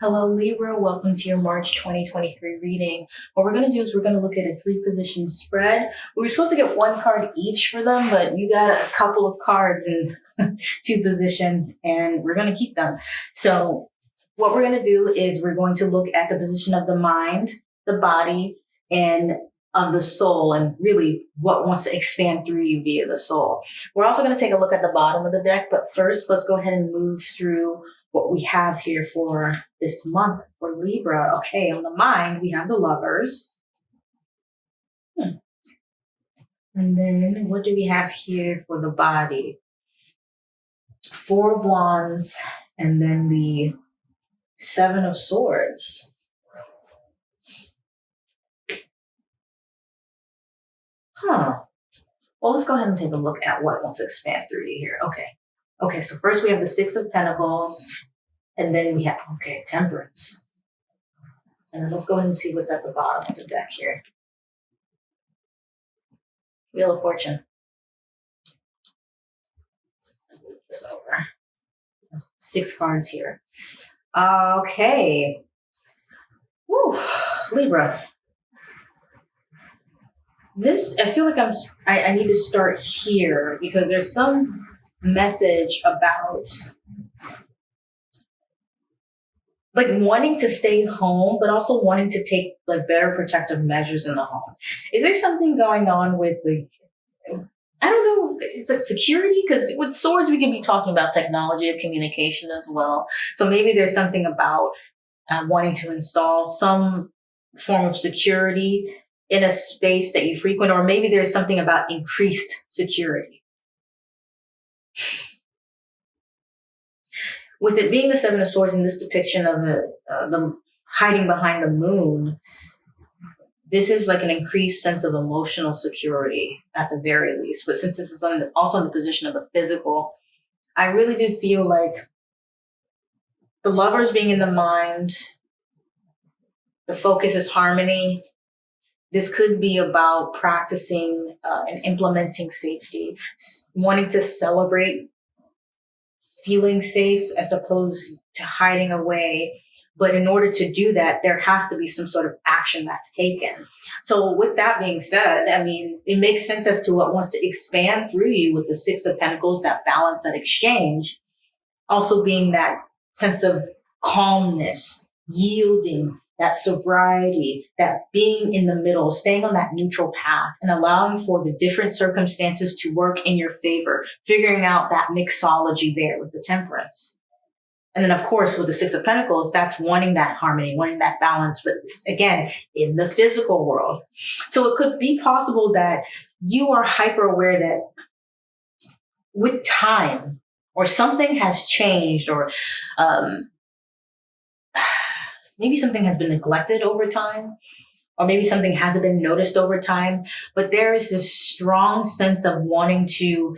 Hello, Libra. Welcome to your March 2023 reading. What we're going to do is we're going to look at a three position spread. We were supposed to get one card each for them, but you got a couple of cards in two positions and we're going to keep them. So what we're going to do is we're going to look at the position of the mind, the body, and of the soul and really what wants to expand through you via the soul. We're also going to take a look at the bottom of the deck, but first let's go ahead and move through what we have here for this month for Libra. Okay, on the mind, we have the lovers. Hmm. And then what do we have here for the body? Four of Wands and then the Seven of Swords. Huh. Well, let's go ahead and take a look at what wants to expand through you here. Okay. Okay, so first we have the Six of Pentacles, and then we have, okay, Temperance. And then let's go ahead and see what's at the bottom of the deck here. Wheel of Fortune. This over. Six cards here. Okay. Woo, Libra. This, I feel like I'm, I, I need to start here because there's some message about like wanting to stay home, but also wanting to take like better protective measures in the home. Is there something going on with like, I don't know, it's like security? Because with swords, we can be talking about technology of communication as well. So maybe there's something about uh, wanting to install some form of security in a space that you frequent, or maybe there's something about increased security. With it being the Seven of Swords in this depiction of the, uh, the hiding behind the moon, this is like an increased sense of emotional security at the very least. But since this is also in the position of the physical, I really do feel like the lovers being in the mind, the focus is harmony, this could be about practicing uh, and implementing safety, wanting to celebrate feeling safe as opposed to hiding away. But in order to do that, there has to be some sort of action that's taken. So with that being said, I mean, it makes sense as to what wants to expand through you with the six of pentacles, that balance, that exchange, also being that sense of calmness, yielding, that sobriety, that being in the middle, staying on that neutral path and allowing for the different circumstances to work in your favor, figuring out that mixology there with the temperance. And then, of course, with the Six of Pentacles, that's wanting that harmony, wanting that balance, but again, in the physical world. So it could be possible that you are hyper aware that with time or something has changed or um, maybe something has been neglected over time, or maybe something hasn't been noticed over time, but there is this strong sense of wanting to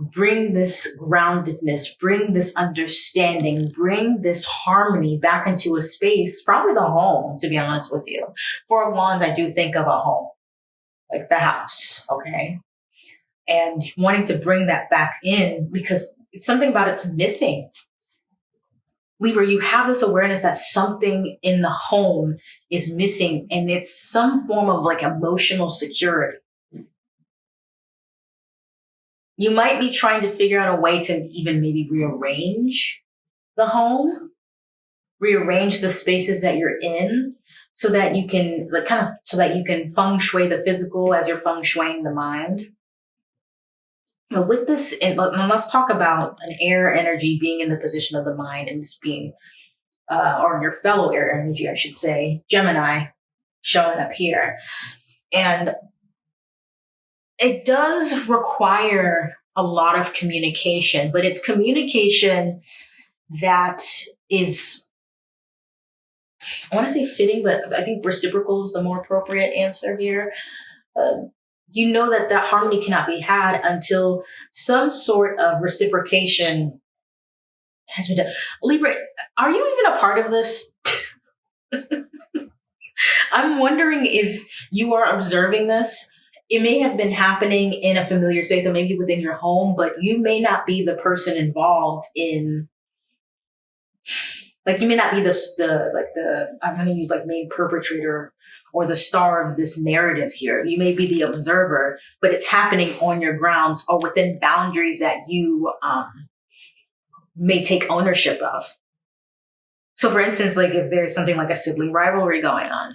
bring this groundedness, bring this understanding, bring this harmony back into a space, probably the home, to be honest with you. For Wands, I do think of a home, like the house, okay? And wanting to bring that back in because something about it's missing Libra, you have this awareness that something in the home is missing and it's some form of like emotional security. You might be trying to figure out a way to even maybe rearrange the home, rearrange the spaces that you're in so that you can like kind of so that you can feng shui the physical as you're feng shuiing the mind. But with this, let's talk about an air energy being in the position of the mind and this being, uh, or your fellow air energy, I should say, Gemini showing up here. And it does require a lot of communication, but it's communication that is, I want to say fitting, but I think reciprocal is the more appropriate answer here. Uh, you know that that harmony cannot be had until some sort of reciprocation has been done. Libra, are you even a part of this? I'm wondering if you are observing this. It may have been happening in a familiar space or maybe within your home, but you may not be the person involved in Like you may not be the the like the I'm going to use like main perpetrator or the star of this narrative here. You may be the observer, but it's happening on your grounds or within boundaries that you um, may take ownership of. So, for instance, like if there's something like a sibling rivalry going on,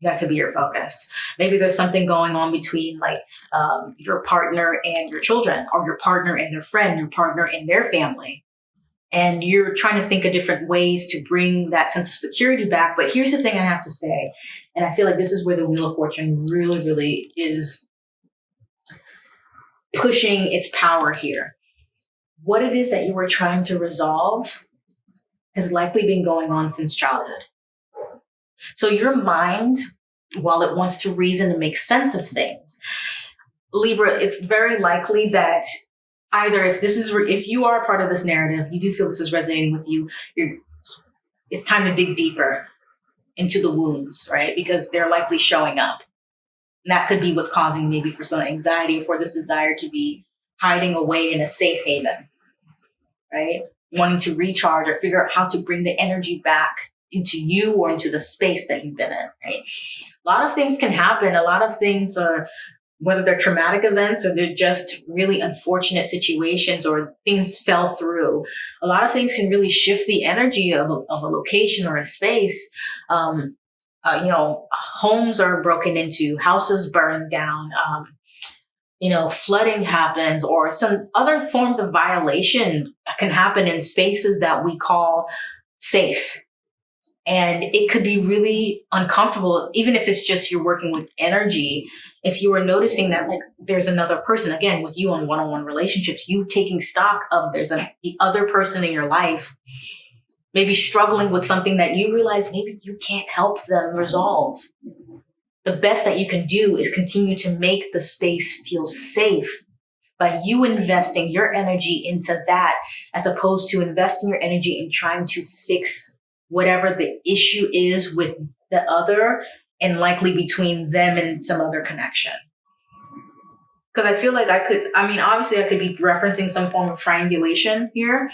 that could be your focus. Maybe there's something going on between like um, your partner and your children, or your partner and their friend, your partner and their family. And you're trying to think of different ways to bring that sense of security back. But here's the thing I have to say, and I feel like this is where the Wheel of Fortune really, really is pushing its power here. What it is that you were trying to resolve has likely been going on since childhood. So your mind, while it wants to reason and make sense of things, Libra, it's very likely that either if this is if you are a part of this narrative, you do feel this is resonating with you, you're it's time to dig deeper into the wounds, right? Because they're likely showing up. And that could be what's causing maybe for some anxiety or for this desire to be hiding away in a safe haven, right? Wanting to recharge or figure out how to bring the energy back into you or into the space that you've been in, right? A lot of things can happen. A lot of things are, whether they're traumatic events or they're just really unfortunate situations or things fell through. A lot of things can really shift the energy of a, of a location or a space. Um, uh, you know, homes are broken into, houses burned down, um, you know, flooding happens or some other forms of violation can happen in spaces that we call safe and it could be really uncomfortable, even if it's just you're working with energy. If you are noticing that like there's another person, again, with you on one-on-one relationships, you taking stock of there's a, the other person in your life, maybe struggling with something that you realize maybe you can't help them resolve. The best that you can do is continue to make the space feel safe by you investing your energy into that as opposed to investing your energy in trying to fix whatever the issue is with the other and likely between them and some other connection. Because I feel like I could, I mean, obviously I could be referencing some form of triangulation here,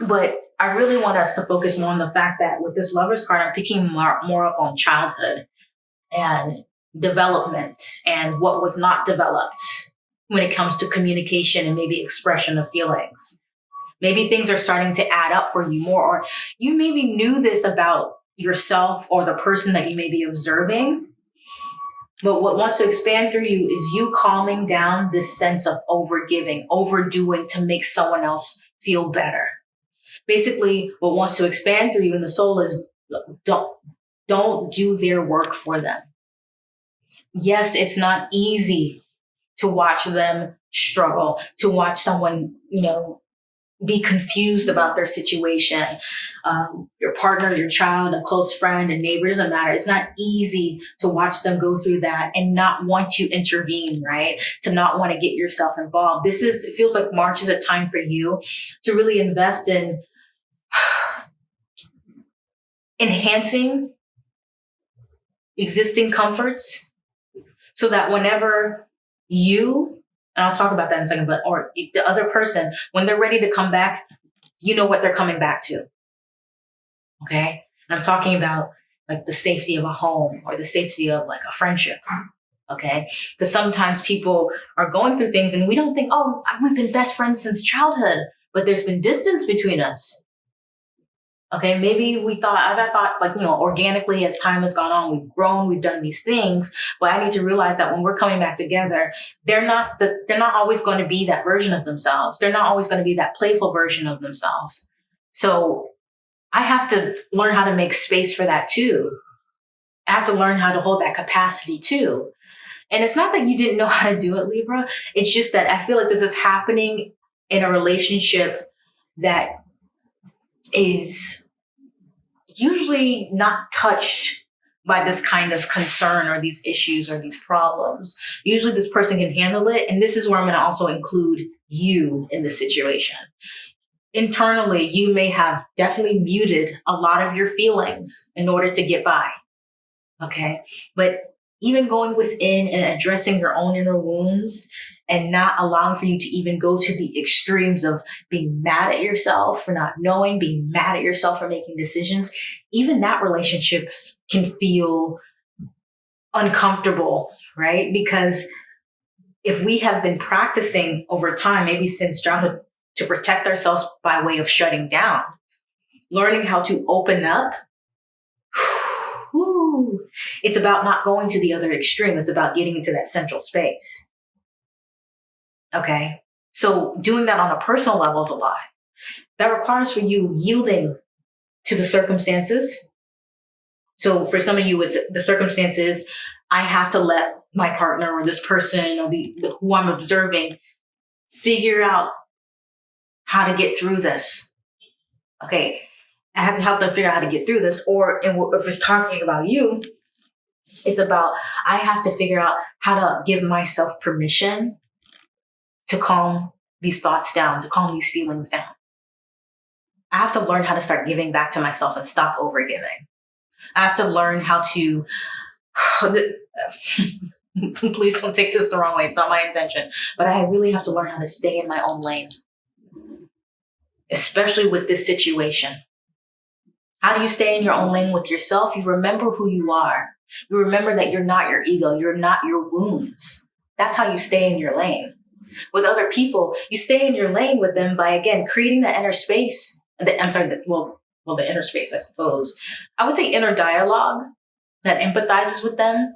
but I really want us to focus more on the fact that with this lover's card, I'm picking more, more up on childhood and development and what was not developed when it comes to communication and maybe expression of feelings. Maybe things are starting to add up for you more, or you maybe knew this about yourself or the person that you may be observing. But what wants to expand through you is you calming down this sense of overgiving, overdoing to make someone else feel better. Basically, what wants to expand through you in the soul is don't, don't do their work for them. Yes, it's not easy to watch them struggle, to watch someone, you know, be confused about their situation. Um, your partner, your child, a close friend, a neighbor doesn't matter. It's not easy to watch them go through that and not want to intervene, right? To not want to get yourself involved. This is, it feels like March is a time for you to really invest in enhancing existing comforts so that whenever you and I'll talk about that in a second, but or the other person, when they're ready to come back, you know what they're coming back to. Okay. And I'm talking about like the safety of a home or the safety of like a friendship. Okay. Because sometimes people are going through things and we don't think, oh, we've been best friends since childhood, but there's been distance between us. Okay, maybe we thought, I thought like, you know, organically as time has gone on, we've grown, we've done these things, but I need to realize that when we're coming back together, they're not the, they're not always going to be that version of themselves. They're not always going to be that playful version of themselves. So I have to learn how to make space for that too. I have to learn how to hold that capacity too. And it's not that you didn't know how to do it, Libra. It's just that I feel like this is happening in a relationship that is usually not touched by this kind of concern or these issues or these problems. Usually this person can handle it. And this is where I'm going to also include you in the situation. Internally, you may have definitely muted a lot of your feelings in order to get by. Okay. But even going within and addressing your own inner wounds and not allowing for you to even go to the extremes of being mad at yourself for not knowing, being mad at yourself for making decisions, even that relationship can feel uncomfortable, right? Because if we have been practicing over time, maybe since childhood, to protect ourselves by way of shutting down, learning how to open up. It's about not going to the other extreme. It's about getting into that central space. Okay. So doing that on a personal level is a lot. That requires for you yielding to the circumstances. So for some of you, it's the circumstances. I have to let my partner or this person or the, the who I'm observing figure out how to get through this. Okay. I have to help them figure out how to get through this. Or if it's talking about you, it's about I have to figure out how to give myself permission to calm these thoughts down, to calm these feelings down. I have to learn how to start giving back to myself and stop overgiving. I have to learn how to. Please don't take this the wrong way. It's not my intention. But I really have to learn how to stay in my own lane, especially with this situation. How do you stay in your own lane with yourself? You remember who you are. You remember that you're not your ego. You're not your wounds. That's how you stay in your lane. With other people, you stay in your lane with them by again creating that inner space. The, I'm sorry, the, well, well, the inner space, I suppose. I would say inner dialogue that empathizes with them,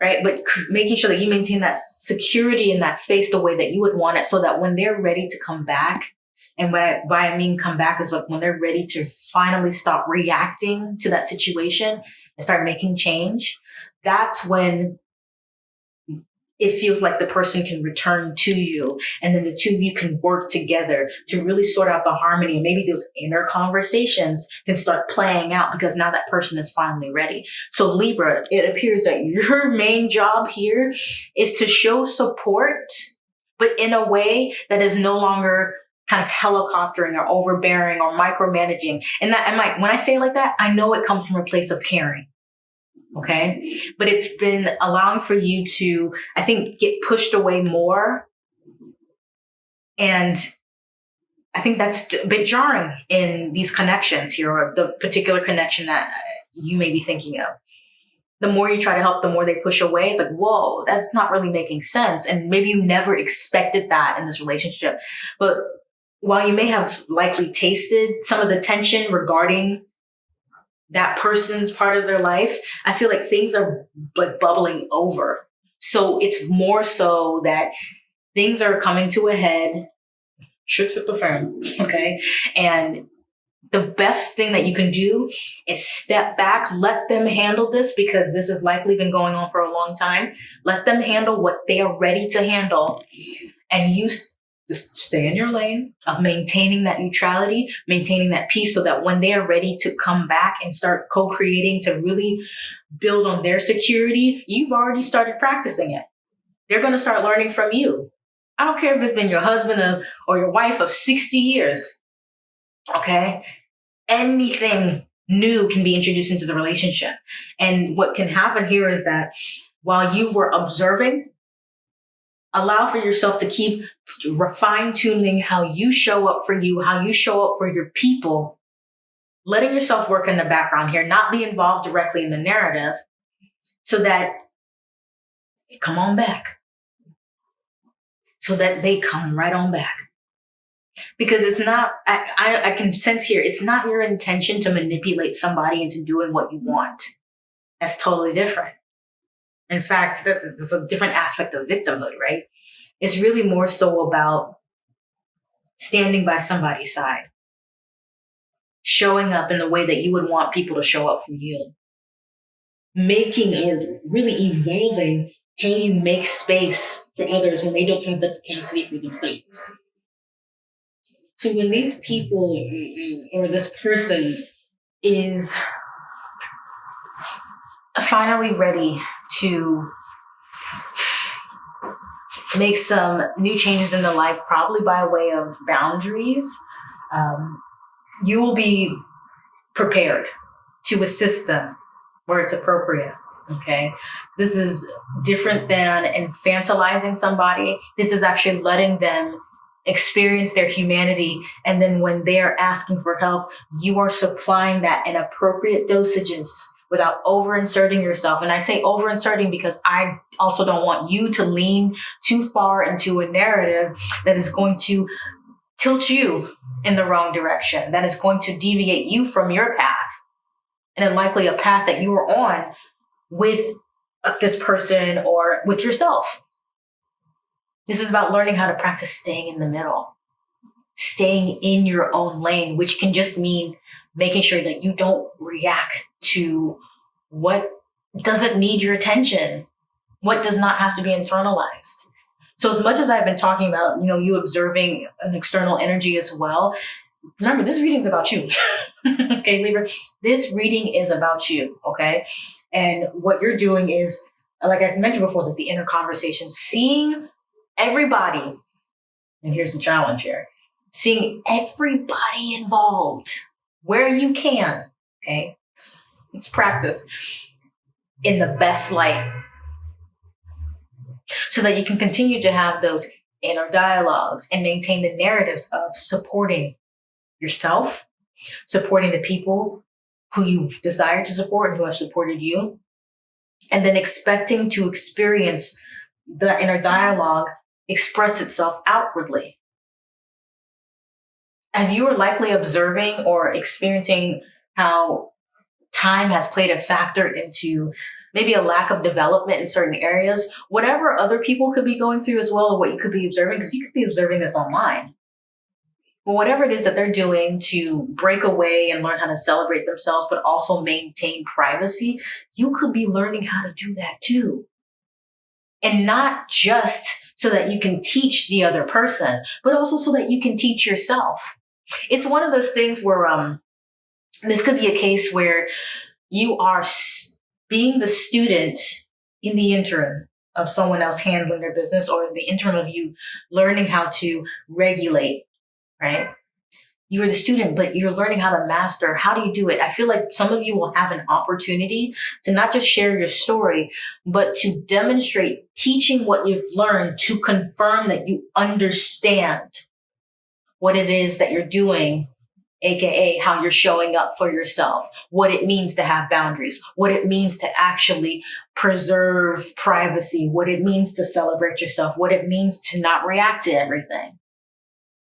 right? But making sure that you maintain that security in that space the way that you would want it, so that when they're ready to come back, and what I, by I mean come back is like when they're ready to finally stop reacting to that situation and start making change. That's when it feels like the person can return to you and then the two of you can work together to really sort out the harmony and maybe those inner conversations can start playing out because now that person is finally ready. So libra it appears that your main job here is to show support but in a way that is no longer kind of helicoptering or overbearing or micromanaging. And that and like when i say it like that i know it comes from a place of caring Okay. But it's been allowing for you to, I think, get pushed away more. And I think that's a bit jarring in these connections here, or the particular connection that you may be thinking of. The more you try to help, the more they push away. It's like, whoa, that's not really making sense. And maybe you never expected that in this relationship. But while you may have likely tasted some of the tension regarding that person's part of their life, I feel like things are but bubbling over. So it's more so that things are coming to a head. Shoots at the fan, okay? And the best thing that you can do is step back, let them handle this because this has likely been going on for a long time. Let them handle what they are ready to handle. And you just stay in your lane of maintaining that neutrality, maintaining that peace so that when they are ready to come back and start co-creating to really build on their security, you've already started practicing it. They're going to start learning from you. I don't care if it's been your husband of, or your wife of 60 years. Okay. Anything new can be introduced into the relationship. And what can happen here is that while you were observing allow for yourself to keep fine tuning how you show up for you, how you show up for your people, letting yourself work in the background here, not be involved directly in the narrative so that come on back. So that they come right on back. Because it's not, I, I, I can sense here, it's not your intention to manipulate somebody into doing what you want. That's totally different. In fact, that's, that's a different aspect of victimhood, right? It's really more so about standing by somebody's side, showing up in the way that you would want people to show up for you, making or really evolving how you make space for others when they don't have the capacity for themselves. So when these people or this person is finally ready to make some new changes in their life, probably by way of boundaries, um, you will be prepared to assist them where it's appropriate. Okay. This is different than infantilizing somebody. This is actually letting them experience their humanity. And then when they're asking for help, you are supplying that in appropriate dosages without over inserting yourself. And I say over inserting because I also don't want you to lean too far into a narrative that is going to tilt you in the wrong direction, that is going to deviate you from your path and likely a path that you were on with uh, this person or with yourself. This is about learning how to practice staying in the middle, staying in your own lane, which can just mean making sure that you don't react to what doesn't need your attention, what does not have to be internalized. So as much as I've been talking about, you know, you observing an external energy as well, remember this reading is about you. okay, Libra, this reading is about you. Okay. And what you're doing is, like I mentioned before, like the inner conversation, seeing everybody, and here's the challenge here, seeing everybody involved where you can. Okay. It's practice in the best light so that you can continue to have those inner dialogues and maintain the narratives of supporting yourself, supporting the people who you desire to support and who have supported you, and then expecting to experience the inner dialogue express itself outwardly. As you are likely observing or experiencing how time has played a factor into maybe a lack of development in certain areas, whatever other people could be going through as well, or what you could be observing, because you could be observing this online. But whatever it is that they're doing to break away and learn how to celebrate themselves, but also maintain privacy, you could be learning how to do that too. And not just so that you can teach the other person, but also so that you can teach yourself. It's one of those things where, um, this could be a case where you are being the student in the interim of someone else handling their business or the interim of you learning how to regulate, right? You're the student, but you're learning how to master. How do you do it? I feel like some of you will have an opportunity to not just share your story, but to demonstrate teaching what you've learned to confirm that you understand what it is that you're doing aka how you're showing up for yourself, what it means to have boundaries, what it means to actually preserve privacy, what it means to celebrate yourself, what it means to not react to everything.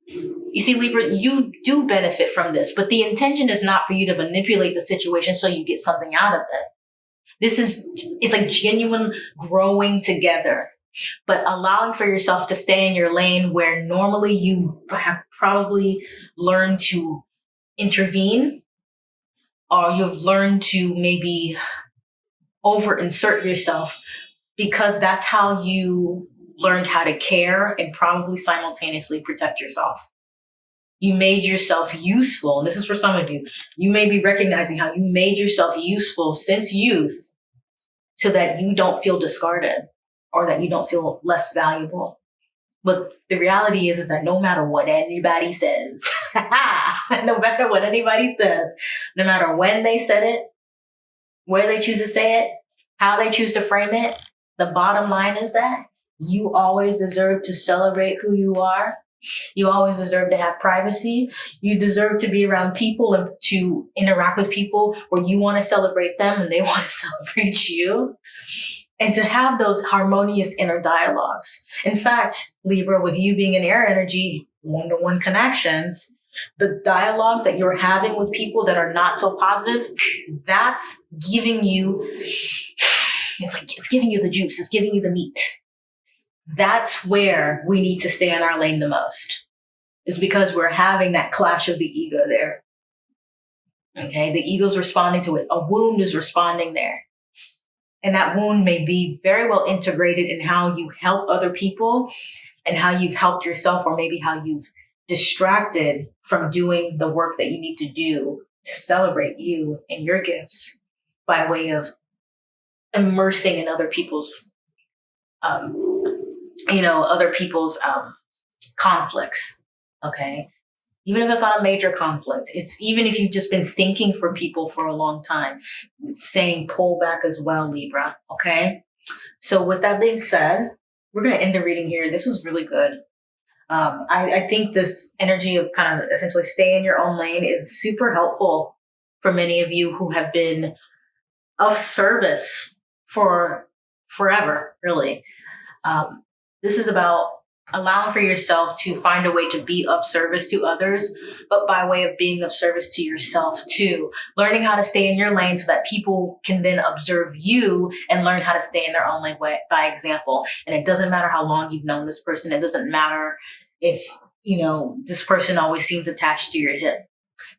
You see, Libra, you do benefit from this, but the intention is not for you to manipulate the situation so you get something out of it. This is, it's like genuine growing together, but allowing for yourself to stay in your lane where normally you have probably learned to intervene or you've learned to maybe over insert yourself because that's how you learned how to care and probably simultaneously protect yourself. You made yourself useful. And this is for some of you. You may be recognizing how you made yourself useful since youth so that you don't feel discarded or that you don't feel less valuable. But the reality is, is that no matter what anybody says, no matter what anybody says, no matter when they said it, where they choose to say it, how they choose to frame it, the bottom line is that you always deserve to celebrate who you are. You always deserve to have privacy. You deserve to be around people and to interact with people where you want to celebrate them and they want to celebrate you and to have those harmonious inner dialogues. In fact, Libra, with you being an air energy, one to one connections, the dialogues that you're having with people that are not so positive, that's giving you, it's like, it's giving you the juice, it's giving you the meat. That's where we need to stay in our lane the most, is because we're having that clash of the ego there. Okay, the ego's responding to it. A wound is responding there. And that wound may be very well integrated in how you help other people and how you've helped yourself, or maybe how you've distracted from doing the work that you need to do to celebrate you and your gifts by way of immersing in other people's, um, you know, other people's um, conflicts. Okay. Even if it's not a major conflict. It's even if you've just been thinking for people for a long time, saying pull back as well, Libra. Okay. So with that being said, we're going to end the reading here. This was really good. Um, I, I think this energy of kind of essentially stay in your own lane is super helpful for many of you who have been of service for forever, really. Um, this is about allowing for yourself to find a way to be of service to others, but by way of being of service to yourself too. Learning how to stay in your lane so that people can then observe you and learn how to stay in their own lane by example. And it doesn't matter how long you've known this person. It doesn't matter if, you know, this person always seems attached to your hip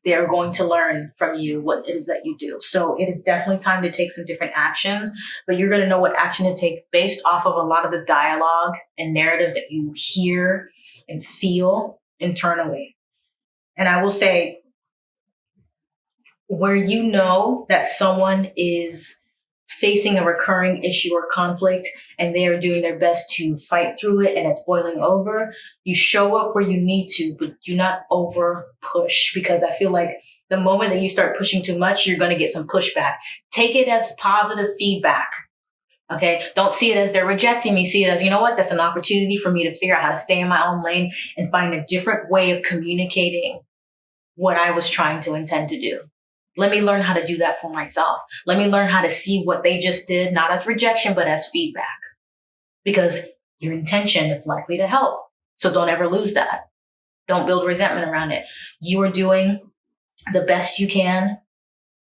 they are going to learn from you what it is that you do. So it is definitely time to take some different actions, but you're going to know what action to take based off of a lot of the dialogue and narratives that you hear and feel internally. And I will say, where you know that someone is facing a recurring issue or conflict and they are doing their best to fight through it and it's boiling over, you show up where you need to, but do not over push because I feel like the moment that you start pushing too much, you're going to get some pushback. Take it as positive feedback. Okay. Don't see it as they're rejecting me. See it as, you know what? That's an opportunity for me to figure out how to stay in my own lane and find a different way of communicating what I was trying to intend to do. Let me learn how to do that for myself. Let me learn how to see what they just did, not as rejection, but as feedback. Because your intention is likely to help. So don't ever lose that. Don't build resentment around it. You are doing the best you can.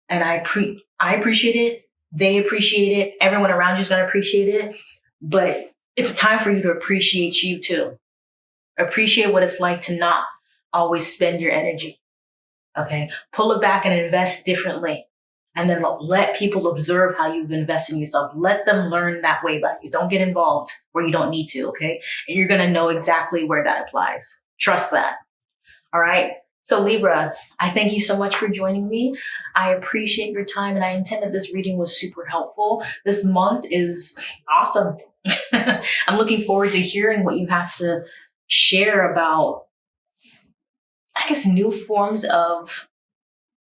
And I pre I appreciate it. They appreciate it. Everyone around you is going to appreciate it. But it's a time for you to appreciate you too. Appreciate what it's like to not always spend your energy Okay. Pull it back and invest differently. And then let people observe how you've invested in yourself. Let them learn that way about you. Don't get involved where you don't need to. Okay. And you're going to know exactly where that applies. Trust that. All right. So Libra, I thank you so much for joining me. I appreciate your time and I intend that this reading was super helpful. This month is awesome. I'm looking forward to hearing what you have to share about I guess, new forms of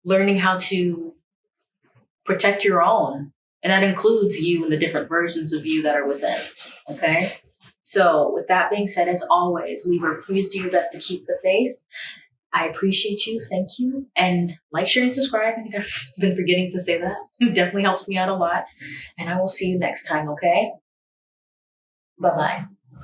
learning how to protect your own. And that includes you and the different versions of you that are within. Okay. So, with that being said, as always, Libra, please do your best to keep the faith. I appreciate you. Thank you. And like, share, and subscribe. I think I've been forgetting to say that. It definitely helps me out a lot. And I will see you next time. Okay. Bye bye.